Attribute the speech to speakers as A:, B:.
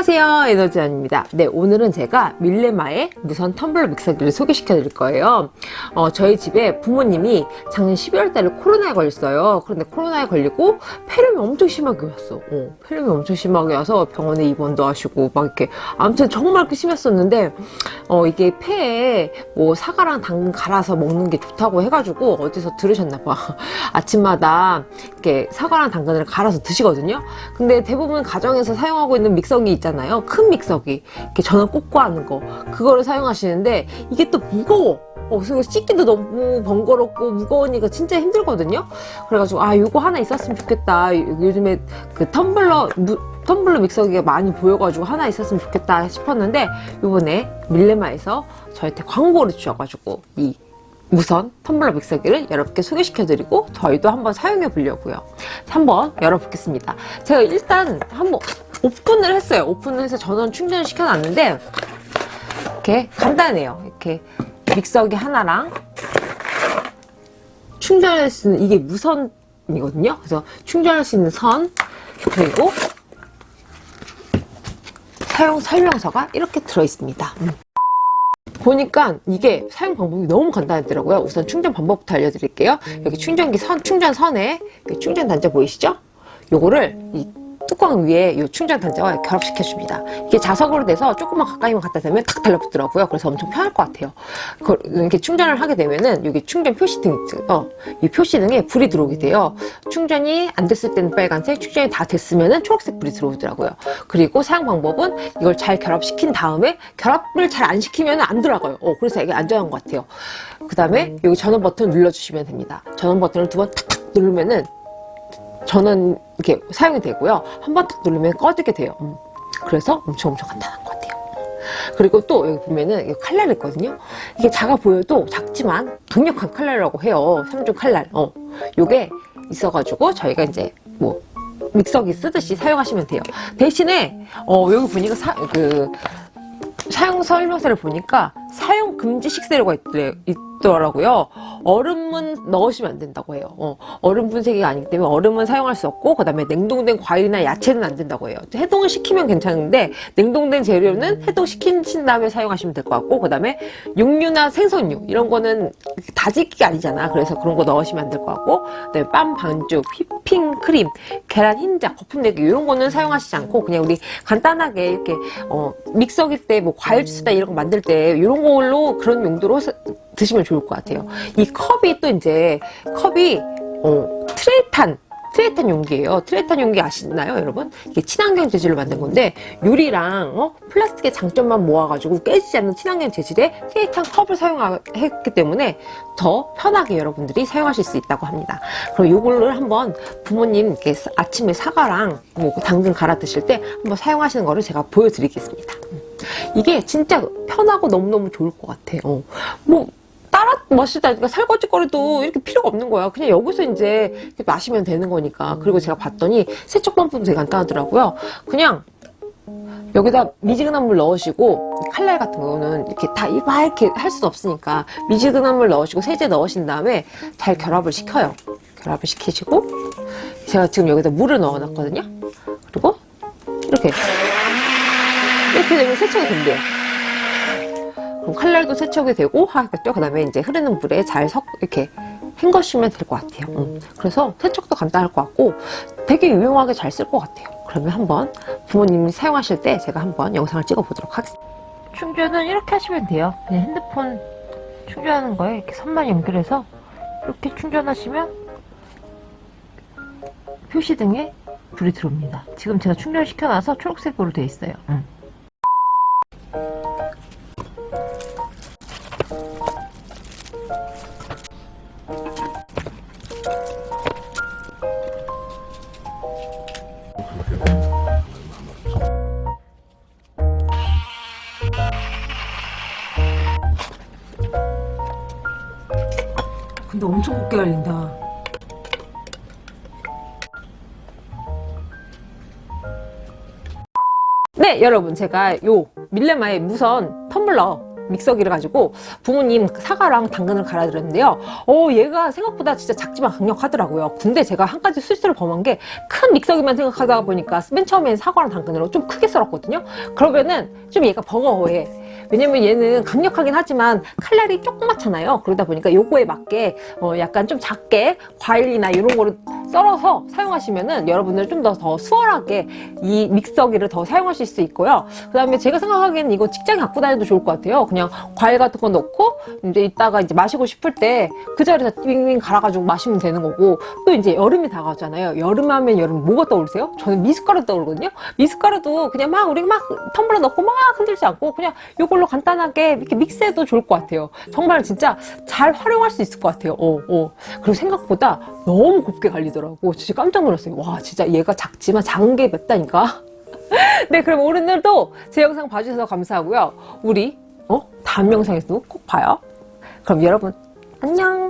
A: 안녕하세요. 에너지원입니다. 네 오늘은 제가 밀레마의 무선 텀블러 믹서기를 소개시켜 드릴 거예요. 어, 저희 집에 부모님이 작년 12월 달에 코로나에 걸렸어요. 그런데 코로나에 걸리고 폐렴이 엄청 심하게 왔어. 어, 폐렴이 엄청 심하게 와서 병원에 입원도 하시고 막 이렇게 아무튼 정말 그 심했었는데 어, 이게 폐에 뭐 사과랑 당근 갈아서 먹는 게 좋다고 해가지고 어디서 들으셨나 봐. 아침마다 이렇게 사과랑 당근을 갈아서 드시거든요. 근데 대부분 가정에서 사용하고 있는 믹서기 있잖아요 큰 믹서기. 이렇게 전원 꽂고 하는 거. 그거를 사용하시는데 이게 또 무거워. 어, 그래서 씻기도 너무 번거롭고 무거우니까 진짜 힘들거든요. 그래가지고 아 이거 하나 있었으면 좋겠다. 요즘에 그 텀블러 무, 텀블러 믹서기가 많이 보여가지고 하나 있었으면 좋겠다 싶었는데 요번에 밀레마에서 저한테 광고를 주셔가지고 이 무선 텀블러 믹서기를 여러분께 소개시켜드리고 저희도 한번 사용해 보려고요. 한번 열어보겠습니다. 제가 일단 한번 오픈을 했어요. 오픈을 해서 전원 충전을 시켜놨는데 이렇게 간단해요. 이렇게 믹서기 하나랑 충전할 수 있는 이게 무선이거든요. 그래서 충전할 수 있는 선 그리고 사용 설명서가 이렇게 들어있습니다. 음. 보니까 이게 사용 방법이 너무 간단하더라고요. 우선 충전 방법부터 알려드릴게요. 여기 충전기 선 충전 선에 충전 단자 보이시죠? 요거를 이 뚜껑 위에 이 충전 단자와 결합시켜 줍니다. 이게 자석으로 돼서 조금만 가까이만 갖다 대면 탁 달라붙더라고요. 그래서 엄청 편할 것 같아요. 이렇게 충전을 하게 되면은 여기 충전 표시등 있죠 이 표시등에 불이 들어오게 돼요. 충전이 안 됐을 때는 빨간색 충전이 다 됐으면은 초록색 불이 들어오더라고요. 그리고 사용 방법은 이걸 잘 결합시킨 다음에 결합을 잘 안 시키면 안 들어가요. 어, 그래서 이게 안전한 것 같아요. 그 다음에 여기 전원 버튼 눌러주시면 됩니다. 전원 버튼을 두 번 탁탁 누르면은 전원 이렇게 사용이 되고요. 한 번 딱 누르면 꺼지게 돼요. 음. 그래서 엄청 엄청 간단한 것 같아요. 그리고 또 여기 보면은 칼날 있거든요. 이게 작아 보여도 작지만 강력한 칼날이라고 해요. 3중 칼날. 어. 요게 있어가지고 저희가 이제 뭐 믹서기 쓰듯이 사용하시면 돼요. 대신에 어 여기 보니까 사, 그 사용 설명서를 보니까 사용 금지 식재료가 있더래, 있더라고요. 얼음은 넣으시면 안 된다고 해요. 어, 얼음 분쇄기가 아니기 때문에 얼음은 사용할 수 없고 그 다음에 냉동된 과일이나 야채는 안 된다고 해요. 해동을 시키면 괜찮은데 냉동된 재료는 해동시킨 다음에 사용하시면 될 것 같고 그 다음에 육류나 생선류 이런 거는 다지기가 아니잖아. 그래서 그런 거 넣으시면 안 될 것 같고 그다음에 빵 반죽, 휘핑 크림, 계란 흰자, 거품 내기 이런 거는 사용하시지 않고 그냥 우리 간단하게 이렇게 어, 믹서기 때 뭐 과일 주스다 이런 거 만들 때 이런 걸로 그런 용도로 드시면 좋을 것 같아요. 이 컵이 또 이제 컵이 어, 트라이탄 트라이탄 용기예요. 트라이탄 용기 아시나요, 여러분? 이게 친환경 재질로 만든 건데 유리랑 어? 플라스틱의 장점만 모아가지고 깨지지 않는 친환경 재질의 트라이탄 컵을 사용했기 때문에 더 편하게 여러분들이 사용하실 수 있다고 합니다. 그럼 이거를 한번 부모님 아침에 사과랑 뭐 당근 갈아 드실 때 한번 사용하시는 거를 제가 보여드리겠습니다. 이게 진짜 편하고 너무너무 좋을 것 같아요. 어. 뭐 따라 마시다 그러니까 설거지 거리도 이렇게 필요가 없는 거야. 그냥 여기서 이제 마시면 되는 거니까. 그리고 제가 봤더니 세척 방법도 되게 간단하더라고요. 그냥 여기다 미지근한 물 넣으시고 칼날 같은 거는 이렇게 다 이렇게 할수 없으니까 미지근한 물 넣으시고 세제 넣으신 다음에 잘 결합을 시켜요. 결합을 시키시고 제가 지금 여기다 물을 넣어 놨거든요. 그리고 이렇게 이렇게 되면 세척이 된대요 그럼 칼날도 세척이 되고 하겠죠. 그 다음에 이제 흐르는 물에 잘 섞, 이렇게 헹궈주면 될 것 같아요. 음. 그래서 세척도 간단할 것 같고 되게 유용하게 잘 쓸 것 같아요. 그러면 한번 부모님이 사용하실 때 제가 한번 영상을 찍어 보도록 하겠습니다. 충전은 이렇게 하시면 돼요. 그냥 핸드폰 충전하는 거에 이렇게 선만 연결해서 이렇게 충전하시면 표시등에 불이 들어옵니다. 지금 제가 충전시켜놔서 초록색으로 되어 있어요. 음. 근데 엄청 곱게 갈린다 네 여러분 제가 요 밀레마의 무선 텀블러 믹서기를 가지고 부모님 사과랑 당근을 갈아드렸는데요. 어, 얘가 생각보다 진짜 작지만 강력하더라고요. 근데 제가 한 가지 실수를 범한 게 큰 믹서기만 생각하다 보니까 맨 처음엔 사과랑 당근으로 좀 크게 썰었거든요. 그러면은 좀 얘가 버거워해. 왜냐면 얘는 강력하긴 하지만 칼날이 조그맣잖아요. 그러다 보니까 요거에 맞게 어 약간 좀 작게 과일이나 이런 거를 썰어서 사용하시면은 여러분들 좀 더 더 수월하게 이 믹서기를 더 사용하실 수 있고요. 그 다음에 제가 생각하기에는 이거 직장에 갖고 다녀도 좋을 것 같아요. 그냥 과일 같은 거 넣고 이제 이따가 이제 마시고 싶을 때 그 자리에서 윙윙 갈아가지고 마시면 되는 거고 또 이제 여름이 다가오잖아요. 여름 하면 여름 뭐가 떠오르세요? 저는 미숫가루 떠오르거든요. 미숫가루도 그냥 막 우리 막 텀블러 넣고 막 흔들지 않고 그냥 이걸로 간단하게 이렇게 믹스해도 좋을 것 같아요. 정말 진짜 잘 활용할 수 있을 것 같아요. 어, 어. 그리고 생각보다 너무 곱게 갈리더라고. 진짜 깜짝 놀랐어요. 와, 진짜 얘가 작지만 작은 게 맵다니까. 네, 그럼 오늘도 제 영상 봐주셔서 감사하고요. 우리 어? 다음 영상에서도 꼭 봐요. 그럼 여러분 안녕.